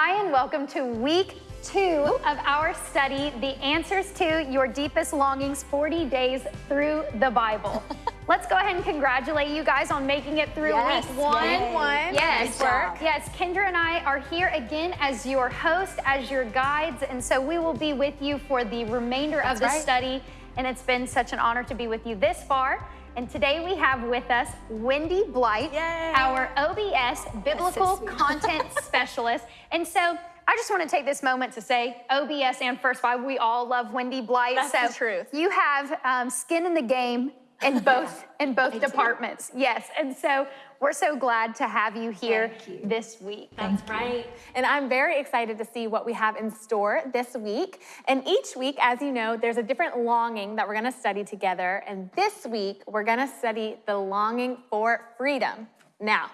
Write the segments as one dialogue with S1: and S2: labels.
S1: Hi, and welcome to week two of our study, The Answers to Your Deepest Longings 40 Days Through the Bible. Let's go ahead and congratulate you guys on making it through
S2: Yes,
S1: week one.
S2: yay.
S3: One.
S1: Yes,
S2: Nice
S1: yes. Kendra and I are here again as your host, as your guides, and so we will be with you for the remainder of the
S2: right.
S1: study. And it's been such an honor to be with you this far. And today we have with us Wendy Blight,
S3: Yay.
S1: our OBS Biblical. Content Specialist. And so I just want to take this moment to say OBS and First Five, we all love Wendy Blight.
S3: That's
S1: so
S3: the truth.
S1: You have um, skin in the game in both in both departments. Yes. And so we're so glad to have you here
S2: you.
S1: this week.
S3: That's right. And I'm very excited to see what we have in store this week. And each week, as you know, there's a different longing that we're going to study together. And this week, we're going to study the longing for freedom. Now,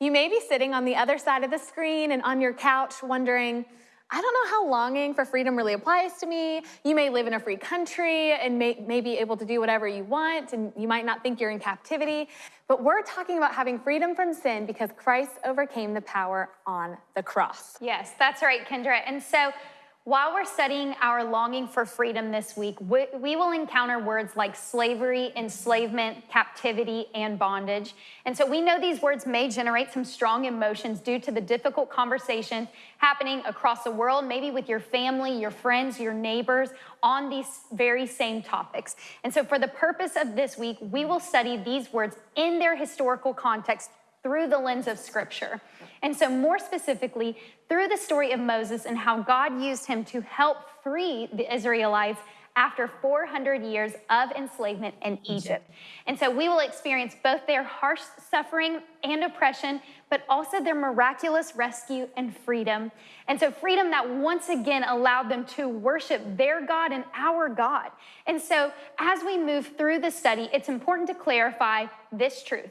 S3: you may be sitting on the other side of the screen and on your couch wondering, I don't know how longing for freedom really applies to me. You may live in a free country and may, may be able to do whatever you want, and you might not think you're in captivity. But we're talking about having freedom from sin because Christ overcame the power on the cross.
S1: Yes, that's right, Kendra. And so while we're studying our longing for freedom this week, we, we will encounter words like slavery, enslavement, captivity, and bondage. And so we know these words may generate some strong emotions due to the difficult conversation happening across the world, maybe with your family, your friends, your neighbors on these very same topics. And so for the purpose of this week, we will study these words in their historical context through the lens of Scripture. And so, more specifically, through the story of Moses and how God used him to help free the Israelites after 400 years of enslavement in Egypt. And so, we will experience both their harsh suffering and oppression, but also their miraculous rescue and freedom. And so, freedom that once again allowed them to worship their God and our God. And so, as we move through the study, it's important to clarify this truth.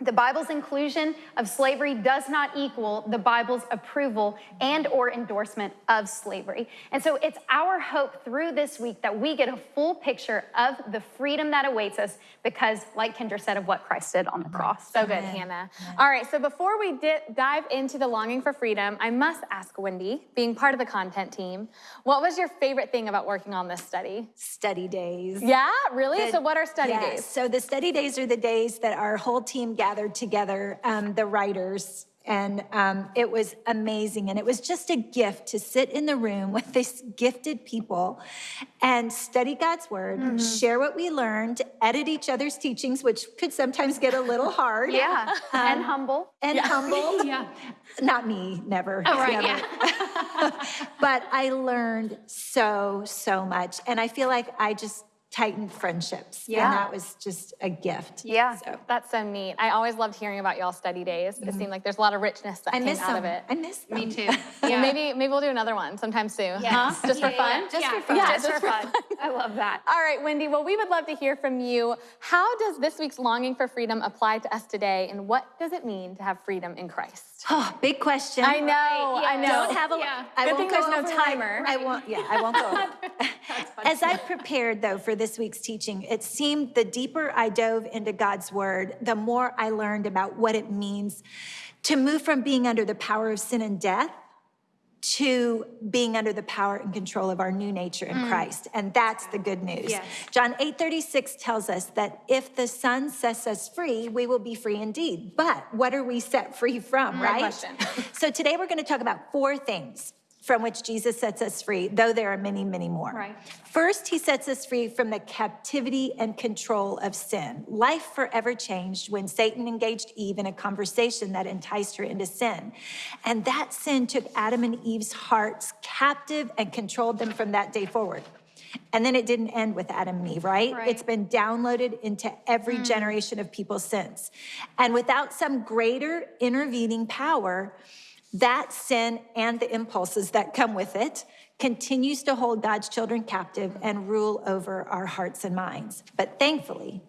S1: The Bible's inclusion of slavery does not equal the Bible's approval and or endorsement of slavery. And so it's our hope through this week that we get a full picture of the freedom that awaits us because like Kendra said of what Christ did on the cross.
S3: So good, Hannah. All right, so before we di- dive into the longing for freedom, I must ask Wendy, being part of the content team, what was your favorite thing about working on this study?
S2: Study days.
S3: Yeah, really?
S2: The-
S3: so, what are study
S2: yes,
S3: days?
S2: So the study days are the days that our whole team gathered together, um, the writers, and um, it was amazing. And it was just a gift to sit in the room with these gifted people and study God's word,
S3: Mm-hmm.
S2: share what we learned, edit each other's teachings, which could sometimes get a little hard.
S1: Yeah, and humble.
S2: And humble.
S1: Yeah.
S2: Not me, never.
S1: Oh, right,
S2: never. but I learned so, so much. And I feel like I just tightened friendships.
S1: Yeah.
S2: And that was just a gift.
S1: Yeah.
S2: So
S3: That's so neat. I always loved hearing about y'all study days. It seemed mm-hmm. like there's a lot of richness that
S2: I
S3: came
S2: miss
S3: out
S2: them.
S3: of it.
S2: I miss them.
S1: Me too.
S3: Well, maybe maybe we'll do another one sometime soon.
S1: Yes.
S3: Huh? Just for
S1: Yeah,
S3: fun?
S1: yeah,
S2: Just
S1: yeah.
S2: for fun.
S1: Yeah,
S3: Just
S1: just for
S3: for
S1: fun. I love that.
S3: All right, Wendy. Well, we would love to hear from you. How does this week's longing for freedom apply to us today, and what does it mean to have freedom in Christ?
S2: Oh, big question.
S3: I know, I
S1: yeah.
S3: know.
S2: Don't have a.
S1: Yeah.
S2: I
S3: Good
S2: won't
S3: thing
S2: go
S3: there's no
S2: over my-
S3: timer.
S2: I won't. Yeah, I won't go. As I prepared though for this week's teaching, it seemed the deeper I dove into God's word, the more I learned about what it means to move from being under the power of sin and death to being under the power and control of our new nature in mm. Christ. And that's the good news.
S1: Yes.
S2: John 8:36 tells us that if the Son sets us free, we will be free indeed. But what are we set free from, right?
S3: question.
S2: so today we're going to talk about four things from which Jesus sets us free, though there are many, many more.
S1: Right.
S2: First, he sets us free from the captivity and control of sin. Life forever changed when Satan engaged Eve in a conversation that enticed her into sin. And that sin took Adam and Eve's hearts captive and controlled them from that day forward. And then it didn't end with Adam and Eve, right?
S1: Right.
S2: It's been downloaded into every mm. generation of people since. And without some greater intervening power, that sin and the impulses that come with it continues to hold God's children captive and rule over our hearts and minds. But thankfully,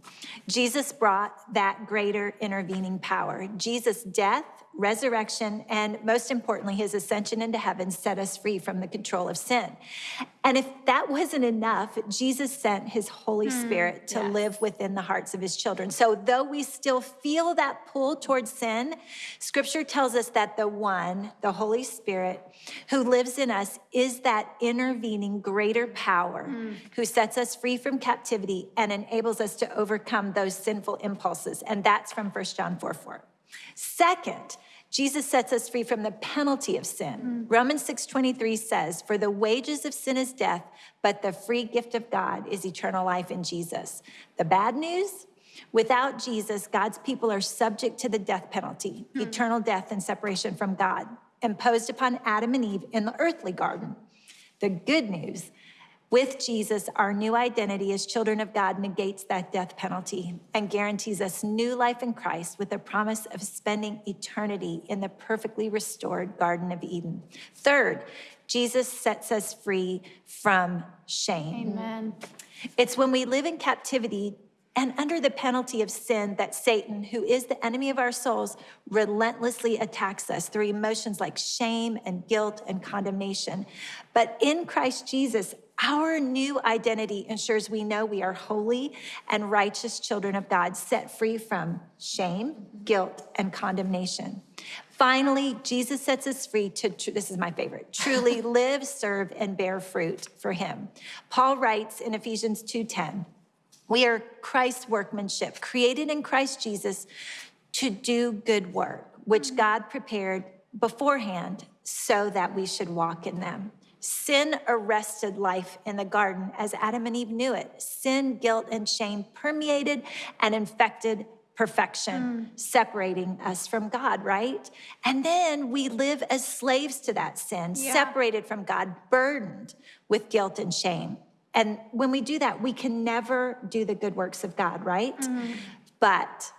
S2: Jesus brought that greater intervening power. Jesus' death resurrection, and most importantly, his ascension into heaven set us free from the control of sin. And if that wasn't enough, Jesus sent his Holy mm, Spirit to yes. live within the hearts of his children. So, though we still feel that pull towards sin, scripture tells us that the one, the Holy Spirit, who lives in us is that intervening greater power mm. who sets us free from captivity and enables us to overcome those sinful impulses. And that's from 1 John 4 4. Second, Jesus sets us free from the penalty of sin. Mm. Romans 6:23 says, "For the wages of sin is death, but the free gift of God is eternal life in Jesus." The bad news, without Jesus, God's people are subject to the death penalty, mm. eternal death and separation from God, imposed upon Adam and Eve in the earthly garden. The good news with Jesus, our new identity as children of God negates that death penalty and guarantees us new life in Christ with the promise of spending eternity in the perfectly restored Garden of Eden. Third, Jesus sets us free from shame.
S1: Amen.
S2: It's when we live in captivity and under the penalty of sin that Satan, who is the enemy of our souls, relentlessly attacks us through emotions like shame and guilt and condemnation. But in Christ Jesus, our new identity ensures we know we are holy and righteous children of God, set free from shame, guilt, and condemnation. Finally, Jesus sets us free to, this is my favorite, truly live, serve, and bear fruit for him. Paul writes in Ephesians 2.10, we are Christ's workmanship, created in Christ Jesus to do good work, which God prepared beforehand so that we should walk in them. Sin arrested life in the garden as Adam and Eve knew it. Sin, guilt, and shame permeated and infected perfection, mm. separating us from God, right? And then we live as slaves to that sin, yeah. separated from God, burdened with guilt and shame. And when we do that, we can never do the good works of God, right? Mm. But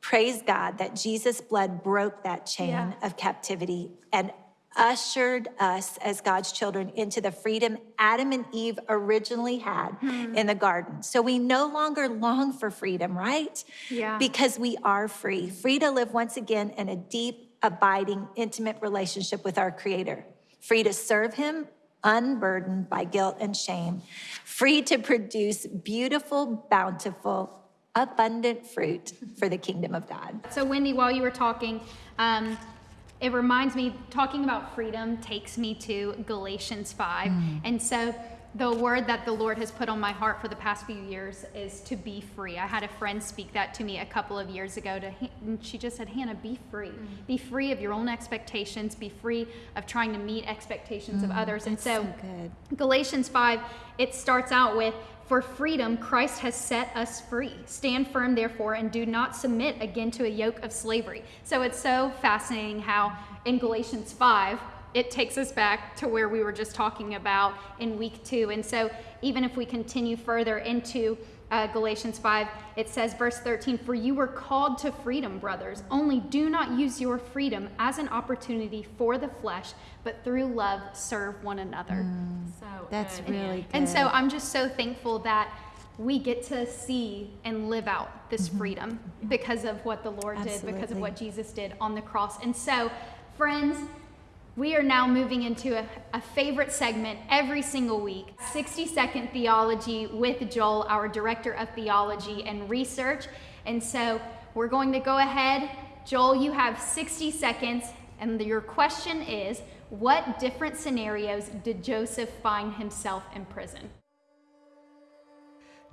S2: praise God that Jesus' blood broke that chain yeah. of captivity and ushered us as God's children into the freedom Adam and Eve originally had hmm. in the garden. So we no longer long for freedom, right?
S1: Yeah.
S2: Because we are free, free to live once again in a deep, abiding, intimate relationship with our Creator, free to serve Him unburdened by guilt and shame, free to produce beautiful, bountiful, abundant fruit for the kingdom of God.
S1: So, Wendy, while you were talking, um, it reminds me, talking about freedom takes me to Galatians 5. Mm. And so the word that the Lord has put on my heart for the past few years is to be free. I had a friend speak that to me a couple of years ago. To, and she just said, Hannah, be free. Mm. Be free of your own expectations. Be free of trying to meet expectations mm, of others. And so, so Galatians 5, it starts out with, for freedom, Christ has set us free. Stand firm, therefore, and do not submit again to a yoke of slavery. So it's so fascinating how in Galatians 5, it takes us back to where we were just talking about in week two. And so even if we continue further into uh, Galatians 5, it says, verse 13, For you were called to freedom, brothers. Only do not use your freedom as an opportunity for the flesh, but through love serve one another.
S2: Mm, so that's good. really good.
S1: And so I'm just so thankful that we get to see and live out this mm-hmm. freedom because of what the Lord Absolutely. did, because of what Jesus did on the cross. And so, friends, we are now moving into a, a, favorite segment every single week 60 Second Theology with Joel, our Director of Theology and Research. And so we're going to go ahead. Joel, you have 60 seconds, and your question is What different scenarios did Joseph find himself in prison?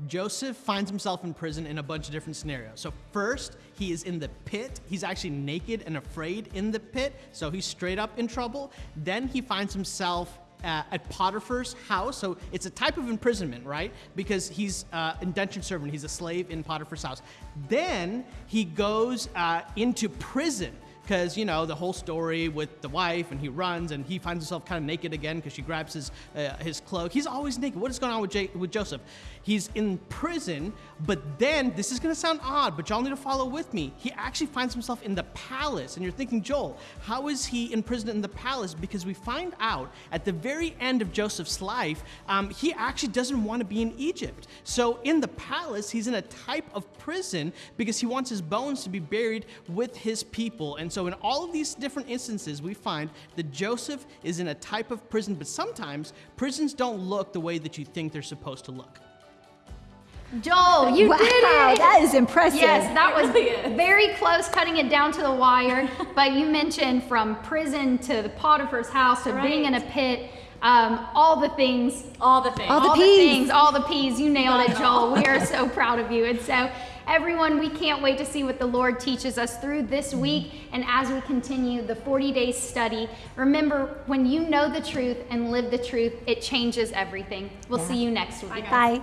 S4: Joseph finds himself in prison in a bunch of different scenarios. So, first, he is in the pit. He's actually naked and afraid in the pit, so he's straight up in trouble. Then he finds himself uh, at Potiphar's house. So it's a type of imprisonment, right? Because he's uh, indentured servant, he's a slave in Potiphar's house. Then he goes uh, into prison because you know the whole story with the wife, and he runs and he finds himself kind of naked again because she grabs his uh, his cloak. He's always naked. What is going on with J- with Joseph? He's in prison, but then this is going to sound odd, but y'all need to follow with me. He actually finds himself in the palace, and you're thinking, Joel, how is he in prison in the palace? Because we find out at the very end of Joseph's life, um, he actually doesn't want to be in Egypt. So in the palace, he's in a type of prison because he wants his bones to be buried with his people. And so in all of these different instances, we find that Joseph is in a type of prison, but sometimes prisons don't look the way that you think they're supposed to look.
S1: Joel, you
S2: wow,
S1: did it.
S2: that is impressive.
S1: Yes, that was very close, cutting it down to the wire. but you mentioned from prison to the Potiphar's house to being in a pit, um, all the things,
S5: All the things.
S2: All the
S1: all
S2: Ps.
S1: the things, all the P's. You nailed it, Joel. We are so proud of you. And so, everyone, we can't wait to see what the Lord teaches us through this mm-hmm. week and as we continue the 40 days study. Remember, when you know the truth and live the truth, it changes everything. We'll see you next week.
S2: Bye.